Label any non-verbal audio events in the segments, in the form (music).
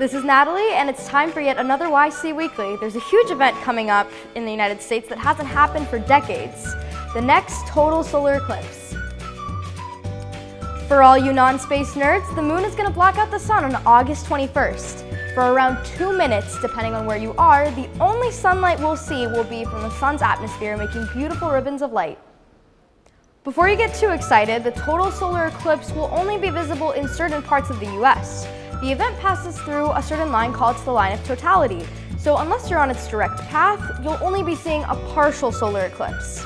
This is Natalie, and it's time for yet another YC Weekly. There's a huge event coming up in the United States that hasn't happened for decades. The next total solar eclipse. For all you non-space nerds, the moon is going to block out the sun on August 21st. For around two minutes, depending on where you are, the only sunlight we'll see will be from the sun's atmosphere, making beautiful ribbons of light. Before you get too excited, the total solar eclipse will only be visible in certain parts of the US. The event passes through a certain line called the line of totality, so unless you're on its direct path, you'll only be seeing a partial solar eclipse.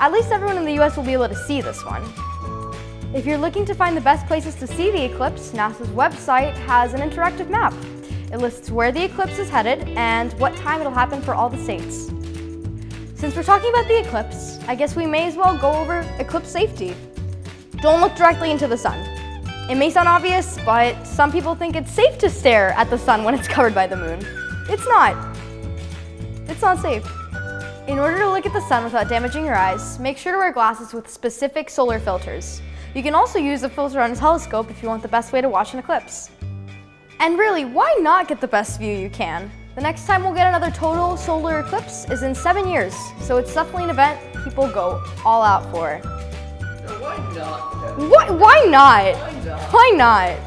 At least everyone in the US will be able to see this one. If you're looking to find the best places to see the eclipse, NASA's website has an interactive map. It lists where the eclipse is headed and what time it'll happen for all the states. Since we're talking about the eclipse, I guess we may as well go over eclipse safety. Don't look directly into the sun. It may sound obvious, but some people think it's safe to stare at the sun when it's (laughs) covered by the moon. It's not. It's not safe. In order to look at the sun without damaging your eyes, make sure to wear glasses with specific solar filters. You can also use a filter on a telescope if you want the best way to watch an eclipse. And really, why not get the best view you can? The next time we'll get another total solar eclipse is in seven years, so it's definitely an event people go all out for. Why not? Why, why not? Why not? (laughs)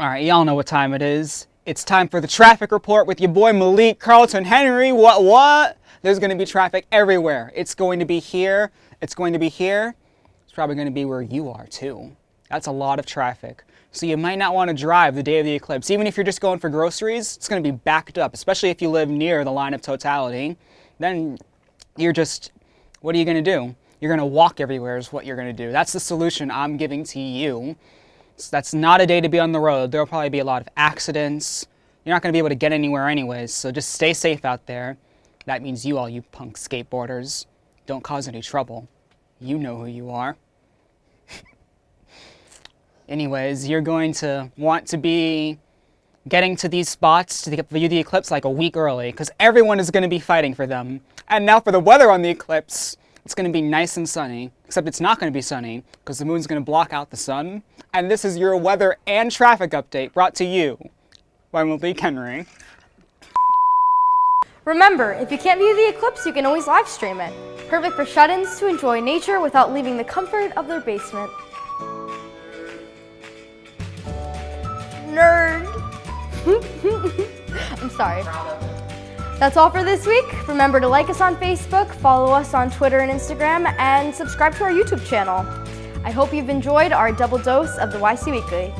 All right, y'all know what time it is. It's time for the traffic report with your boy Malik Carlton Henry. What, what? There's going to be traffic everywhere. It's going to be here. It's going to be here. It's probably going to be where you are too. That's a lot of traffic. So you might not want to drive the day of the eclipse. Even if you're just going for groceries, it's going to be backed up, especially if you live near the line of totality. Then you're just, what are you going to do? You're going to walk everywhere is what you're going to do. That's the solution I'm giving to you. So that's not a day to be on the road. There'll probably be a lot of accidents. You're not going to be able to get anywhere anyways, so just stay safe out there. That means you all, you punk skateboarders, don't cause any trouble. You know who you are. (laughs) anyways, you're going to want to be getting to these spots to view the eclipse like a week early, because everyone is going to be fighting for them. And now for the weather on the eclipse. It's going to be nice and sunny, except it's not going to be sunny because the moon's going to block out the sun. And this is your weather and traffic update brought to you by Malik Henry. Remember, if you can't view the eclipse, you can always live stream it. Perfect for shut-ins to enjoy nature without leaving the comfort of their basement. Sorry. That's all for this week. Remember to like us on Facebook, follow us on Twitter and Instagram, and subscribe to our YouTube channel. I hope you've enjoyed our double dose of the YC Weekly.